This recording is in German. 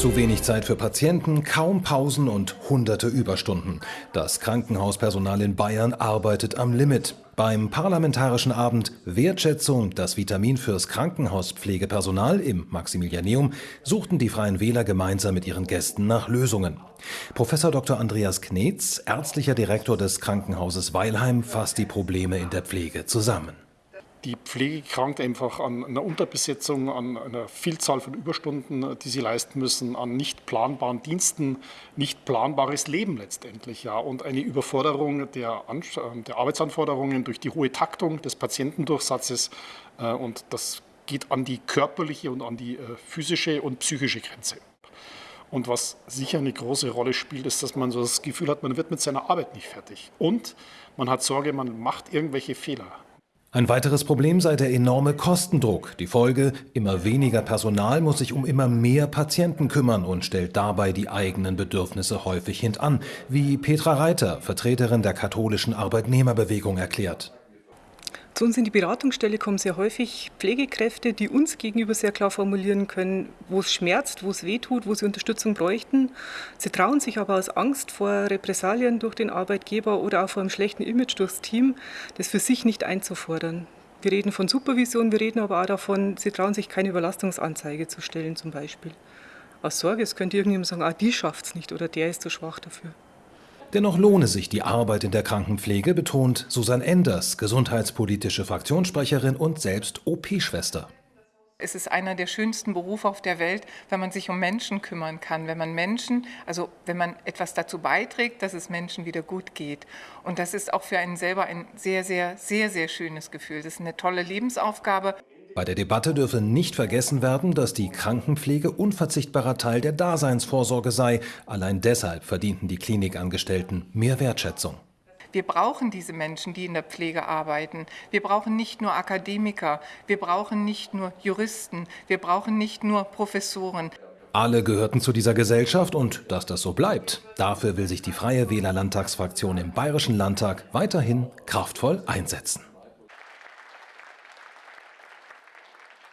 Zu wenig Zeit für Patienten, kaum Pausen und hunderte Überstunden. Das Krankenhauspersonal in Bayern arbeitet am Limit. Beim parlamentarischen Abend Wertschätzung, das Vitamin fürs Krankenhauspflegepersonal im Maximilianeum, suchten die Freien Wähler gemeinsam mit ihren Gästen nach Lösungen. Professor Dr. Andreas Knetz, ärztlicher Direktor des Krankenhauses Weilheim, fasst die Probleme in der Pflege zusammen. Die Pflege krankt einfach an einer Unterbesetzung, an einer Vielzahl von Überstunden, die sie leisten müssen, an nicht planbaren Diensten, nicht planbares Leben letztendlich. Ja, und eine Überforderung der, der Arbeitsanforderungen durch die hohe Taktung des Patientendurchsatzes. Äh, und das geht an die körperliche und an die äh, physische und psychische Grenze. Und was sicher eine große Rolle spielt, ist, dass man so das Gefühl hat, man wird mit seiner Arbeit nicht fertig. Und man hat Sorge, man macht irgendwelche Fehler. Ein weiteres Problem sei der enorme Kostendruck. Die Folge, immer weniger Personal muss sich um immer mehr Patienten kümmern und stellt dabei die eigenen Bedürfnisse häufig hintan, wie Petra Reiter, Vertreterin der katholischen Arbeitnehmerbewegung, erklärt. Zu uns in die Beratungsstelle kommen sehr häufig Pflegekräfte, die uns gegenüber sehr klar formulieren können, wo es schmerzt, wo es wehtut, wo sie Unterstützung bräuchten. Sie trauen sich aber aus Angst vor Repressalien durch den Arbeitgeber oder auch vor einem schlechten Image durchs Team, das für sich nicht einzufordern. Wir reden von Supervision, wir reden aber auch davon, sie trauen sich keine Überlastungsanzeige zu stellen zum Beispiel. Aus Sorge, es könnte irgendjemand sagen, ah, die schafft es nicht oder der ist zu schwach dafür. Dennoch lohne sich die Arbeit in der Krankenpflege, betont Susanne Enders, gesundheitspolitische Fraktionssprecherin und selbst OP-Schwester. Es ist einer der schönsten Berufe auf der Welt, wenn man sich um Menschen kümmern kann, wenn man Menschen, also wenn man etwas dazu beiträgt, dass es Menschen wieder gut geht. Und das ist auch für einen selber ein sehr, sehr, sehr, sehr schönes Gefühl. Das ist eine tolle Lebensaufgabe. Bei der Debatte dürfe nicht vergessen werden, dass die Krankenpflege unverzichtbarer Teil der Daseinsvorsorge sei. Allein deshalb verdienten die Klinikangestellten mehr Wertschätzung. Wir brauchen diese Menschen, die in der Pflege arbeiten. Wir brauchen nicht nur Akademiker, wir brauchen nicht nur Juristen, wir brauchen nicht nur Professoren. Alle gehörten zu dieser Gesellschaft und dass das so bleibt, dafür will sich die Freie Wähler Landtagsfraktion im Bayerischen Landtag weiterhin kraftvoll einsetzen.